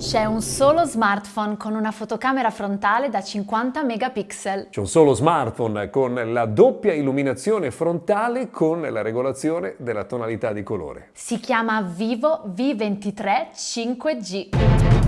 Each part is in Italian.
C'è un solo smartphone con una fotocamera frontale da 50 megapixel. C'è un solo smartphone con la doppia illuminazione frontale con la regolazione della tonalità di colore. Si chiama Vivo V23 5G.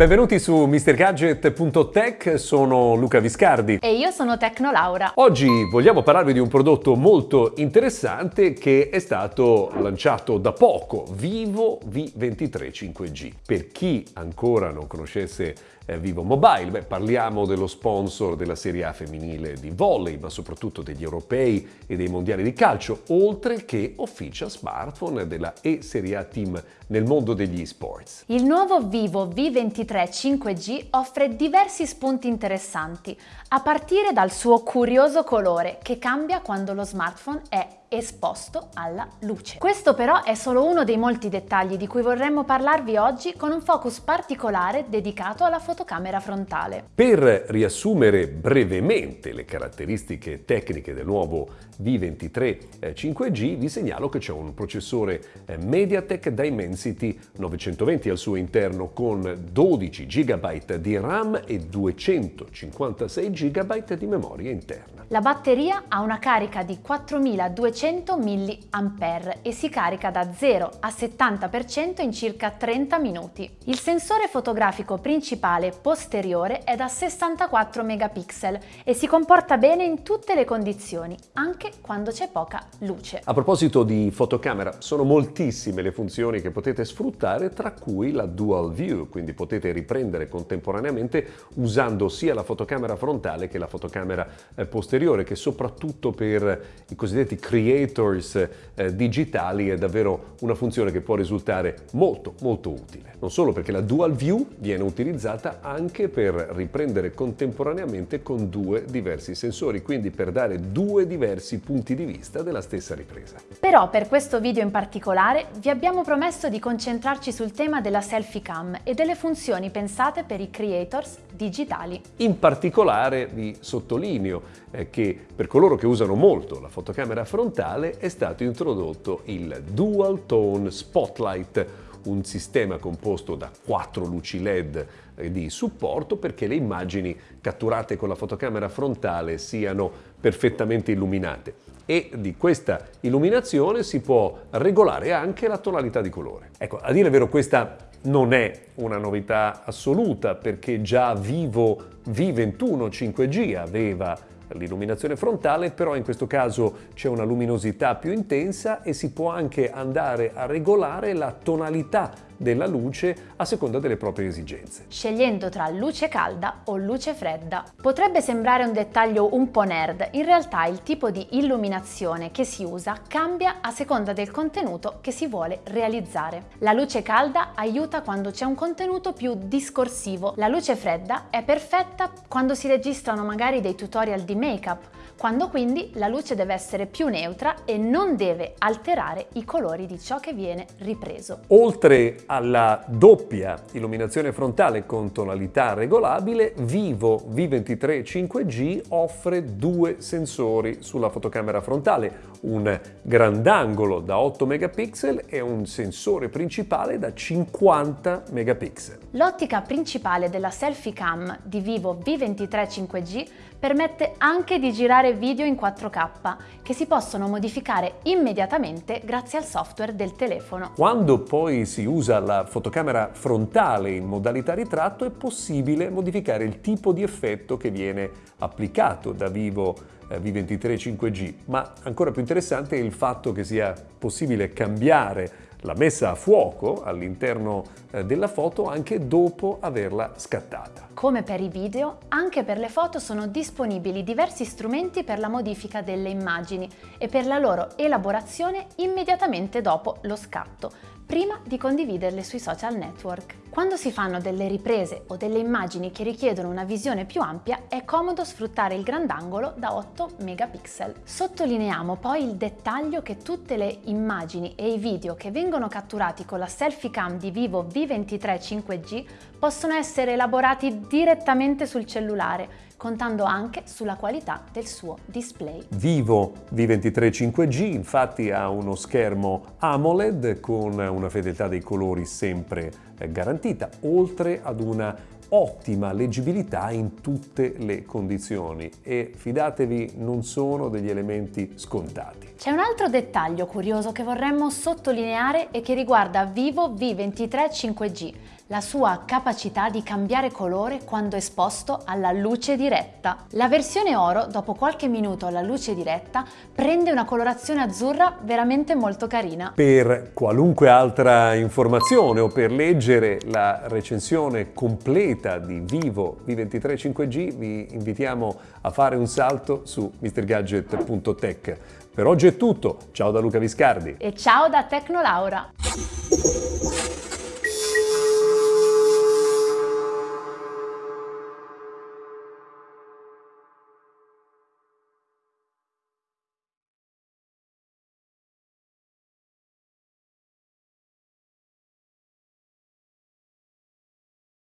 Benvenuti su MrGadget.tech, sono Luca Viscardi. E io sono Tecnolaura. Oggi vogliamo parlarvi di un prodotto molto interessante che è stato lanciato da poco, Vivo V23 5G. Per chi ancora non conoscesse eh, Vivo Mobile, beh, parliamo dello sponsor della Serie A femminile di volley, ma soprattutto degli europei e dei mondiali di calcio, oltre che official smartphone della E-Serie A Team nel mondo degli esports. Il nuovo Vivo V23 5G offre diversi spunti interessanti, a partire dal suo curioso colore che cambia quando lo smartphone è esposto alla luce. Questo però è solo uno dei molti dettagli di cui vorremmo parlarvi oggi con un focus particolare dedicato alla fotocamera frontale. Per riassumere brevemente le caratteristiche tecniche del nuovo V23 5G vi segnalo che c'è un processore eh, MediaTek Dimensity 920 al suo interno con 12 GB di RAM e 256 GB di memoria interna. La batteria ha una carica di 4200 mAh e si carica da 0 a 70% in circa 30 minuti. Il sensore fotografico principale posteriore è da 64 megapixel e si comporta bene in tutte le condizioni, anche quando c'è poca luce. A proposito di fotocamera, sono moltissime le funzioni che potete sfruttare, tra cui la Dual View, quindi potete riprendere contemporaneamente usando sia la fotocamera frontale che la fotocamera eh, posteriore posteriore che soprattutto per i cosiddetti creators eh, digitali è davvero una funzione che può risultare molto molto utile. Non solo perché la dual view viene utilizzata anche per riprendere contemporaneamente con due diversi sensori, quindi per dare due diversi punti di vista della stessa ripresa. Però per questo video in particolare vi abbiamo promesso di concentrarci sul tema della selfie cam e delle funzioni pensate per i creators digitali. In particolare vi sottolineo eh, che per coloro che usano molto la fotocamera frontale è stato introdotto il Dual Tone Spotlight, un sistema composto da quattro luci LED eh, di supporto perché le immagini catturate con la fotocamera frontale siano perfettamente illuminate e di questa illuminazione si può regolare anche la tonalità di colore. Ecco, a dire vero questa non è una novità assoluta perché già Vivo V21 5G aveva l'illuminazione frontale, però in questo caso c'è una luminosità più intensa e si può anche andare a regolare la tonalità della luce a seconda delle proprie esigenze. Scegliendo tra luce calda o luce fredda. Potrebbe sembrare un dettaglio un po' nerd, in realtà il tipo di illuminazione che si usa cambia a seconda del contenuto che si vuole realizzare. La luce calda aiuta quando c'è un contenuto più discorsivo, la luce fredda è perfetta quando si registrano magari dei tutorial di make-up, quando quindi la luce deve essere più neutra e non deve alterare i colori di ciò che viene ripreso. Oltre alla doppia illuminazione frontale con tonalità regolabile, Vivo V23 5G offre due sensori sulla fotocamera frontale, un grandangolo da 8 megapixel e un sensore principale da 50 megapixel. L'ottica principale della selfie cam di Vivo V23 5G permette anche di girare video in 4K che si possono modificare immediatamente grazie al software del telefono. Quando poi si usa la fotocamera frontale in modalità ritratto è possibile modificare il tipo di effetto che viene applicato da Vivo eh, V23 5G, ma ancora più interessante è il fatto che sia possibile cambiare la messa a fuoco all'interno eh, della foto anche dopo averla scattata. Come per i video, anche per le foto sono disponibili diversi strumenti per la modifica delle immagini e per la loro elaborazione immediatamente dopo lo scatto, prima di condividerle sui social network. Quando si fanno delle riprese o delle immagini che richiedono una visione più ampia, è comodo sfruttare il grandangolo da 8 megapixel. Sottolineiamo poi il dettaglio che tutte le immagini e i video che vengono catturati con la selfie cam di Vivo V23 5G possono essere elaborati direttamente sul cellulare, contando anche sulla qualità del suo display. Vivo V23 5G infatti ha uno schermo AMOLED con una fedeltà dei colori sempre eh, garantita, oltre ad una ottima leggibilità in tutte le condizioni e fidatevi non sono degli elementi scontati. C'è un altro dettaglio curioso che vorremmo sottolineare e che riguarda Vivo V23 5G la sua capacità di cambiare colore quando esposto alla luce diretta. La versione oro, dopo qualche minuto alla luce diretta, prende una colorazione azzurra veramente molto carina. Per qualunque altra informazione o per leggere la recensione completa di Vivo V23 5G vi invitiamo a fare un salto su mrgadget.tech. Per oggi è tutto, ciao da Luca Viscardi e ciao da Tecnolaura.